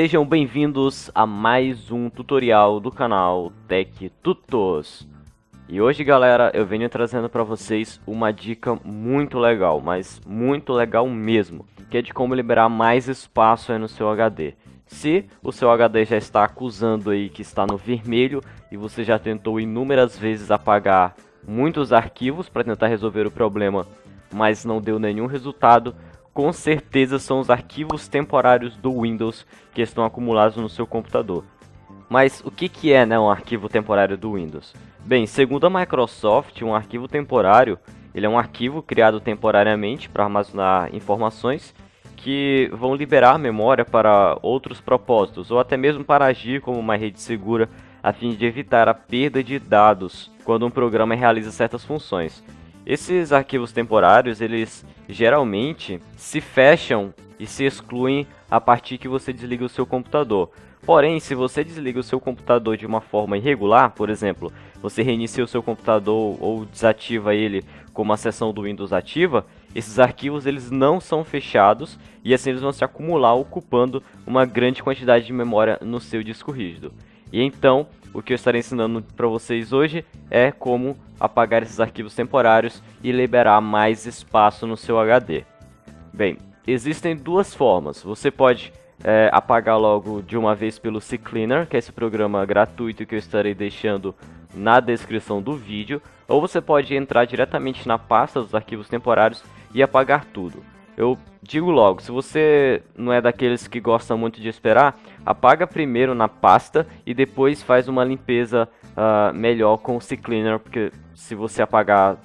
Sejam bem-vindos a mais um tutorial do canal Tech Tutos. E hoje, galera, eu venho trazendo para vocês uma dica muito legal, mas muito legal mesmo, que é de como liberar mais espaço no seu HD. Se o seu HD já está acusando aí que está no vermelho e você já tentou inúmeras vezes apagar muitos arquivos para tentar resolver o problema, mas não deu nenhum resultado, com certeza são os arquivos temporários do Windows que estão acumulados no seu computador. Mas o que, que é né, um arquivo temporário do Windows? Bem, segundo a Microsoft, um arquivo temporário ele é um arquivo criado temporariamente para armazenar informações que vão liberar a memória para outros propósitos, ou até mesmo para agir como uma rede segura, a fim de evitar a perda de dados quando um programa realiza certas funções. Esses arquivos temporários, eles geralmente se fecham e se excluem a partir que você desliga o seu computador. Porém, se você desliga o seu computador de uma forma irregular, por exemplo, você reinicia o seu computador ou desativa ele com uma seção do Windows ativa, esses arquivos eles não são fechados e assim eles vão se acumular ocupando uma grande quantidade de memória no seu disco rígido. E então, o que eu estarei ensinando para vocês hoje é como apagar esses arquivos temporários e liberar mais espaço no seu HD. Bem, existem duas formas. Você pode é, apagar logo de uma vez pelo CCleaner, que é esse programa gratuito que eu estarei deixando na descrição do vídeo, ou você pode entrar diretamente na pasta dos arquivos temporários e apagar tudo. Eu digo logo, se você não é daqueles que gostam muito de esperar, apaga primeiro na pasta e depois faz uma limpeza uh, melhor com o CCleaner, porque se você apagar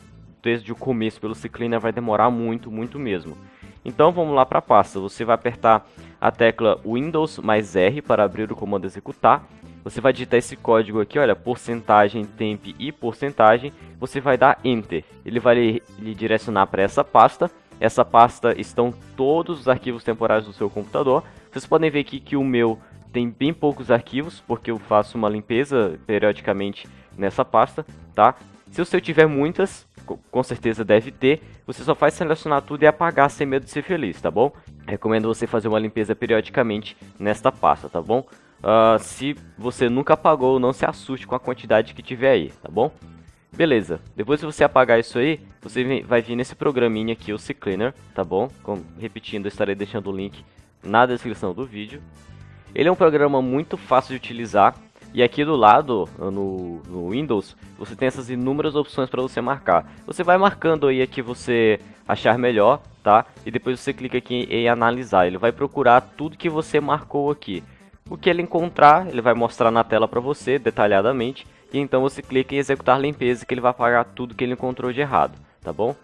desde o começo pelo CCleaner vai demorar muito, muito mesmo. Então vamos lá para a pasta, você vai apertar a tecla Windows mais R para abrir o comando executar. Você vai digitar esse código aqui, olha, porcentagem, temp e porcentagem. Você vai dar Enter. Ele vai lhe direcionar para essa pasta essa pasta estão todos os arquivos temporários do seu computador. Vocês podem ver aqui que o meu tem bem poucos arquivos, porque eu faço uma limpeza periodicamente nessa pasta, tá? Se o seu tiver muitas, com certeza deve ter, você só faz selecionar tudo e apagar sem medo de ser feliz, tá bom? Recomendo você fazer uma limpeza periodicamente nesta pasta, tá bom? Uh, se você nunca apagou, não se assuste com a quantidade que tiver aí, tá bom? Beleza, depois que você apagar isso aí, você vai vir nesse programinha aqui, o CCleaner, tá bom? Como, repetindo, eu estarei deixando o link na descrição do vídeo. Ele é um programa muito fácil de utilizar, e aqui do lado, no, no Windows, você tem essas inúmeras opções para você marcar. Você vai marcando aí a que você achar melhor, tá? E depois você clica aqui em analisar. Ele vai procurar tudo que você marcou aqui. O que ele encontrar, ele vai mostrar na tela para você detalhadamente e então você clica em executar limpeza que ele vai apagar tudo que ele encontrou de errado, tá bom?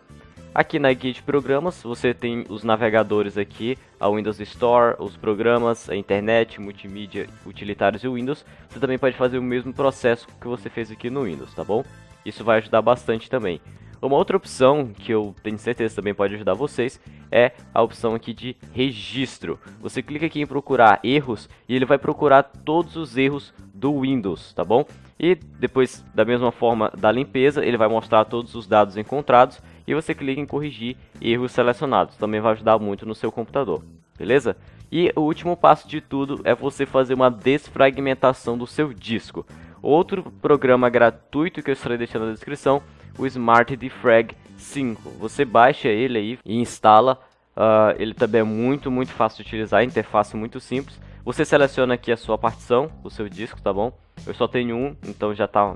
Aqui na guia de programas você tem os navegadores aqui, a Windows Store, os programas, a internet, multimídia, utilitários e Windows. Você também pode fazer o mesmo processo que você fez aqui no Windows, tá bom? Isso vai ajudar bastante também. Uma outra opção que eu tenho certeza também pode ajudar vocês é a opção aqui de registro. Você clica aqui em procurar erros e ele vai procurar todos os erros do Windows, tá bom? E depois, da mesma forma da limpeza, ele vai mostrar todos os dados encontrados e você clica em corrigir erros selecionados. Também vai ajudar muito no seu computador, beleza? E o último passo de tudo é você fazer uma desfragmentação do seu disco. Outro programa gratuito que eu estarei deixando na descrição o Smart Defrag 5. Você baixa ele aí e instala. Uh, ele também é muito, muito fácil de utilizar, interface muito simples. Você seleciona aqui a sua partição, o seu disco, tá bom? Eu só tenho um, então já tá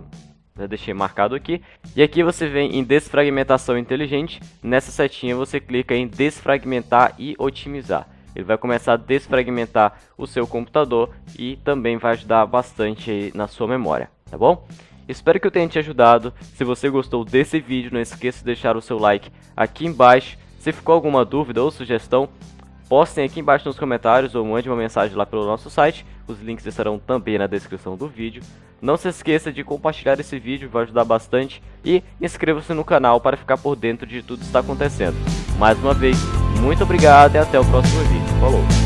já deixei marcado aqui. E aqui você vem em desfragmentação inteligente. Nessa setinha você clica em desfragmentar e otimizar. Ele vai começar a desfragmentar o seu computador e também vai ajudar bastante na sua memória, tá bom? Espero que eu tenha te ajudado. Se você gostou desse vídeo, não esqueça de deixar o seu like aqui embaixo. Se ficou alguma dúvida ou sugestão, postem aqui embaixo nos comentários ou mande uma mensagem lá pelo nosso site. Os links estarão também na descrição do vídeo. Não se esqueça de compartilhar esse vídeo, vai ajudar bastante. E inscreva-se no canal para ficar por dentro de tudo que está acontecendo. Mais uma vez, muito obrigado e até o próximo vídeo. Falou!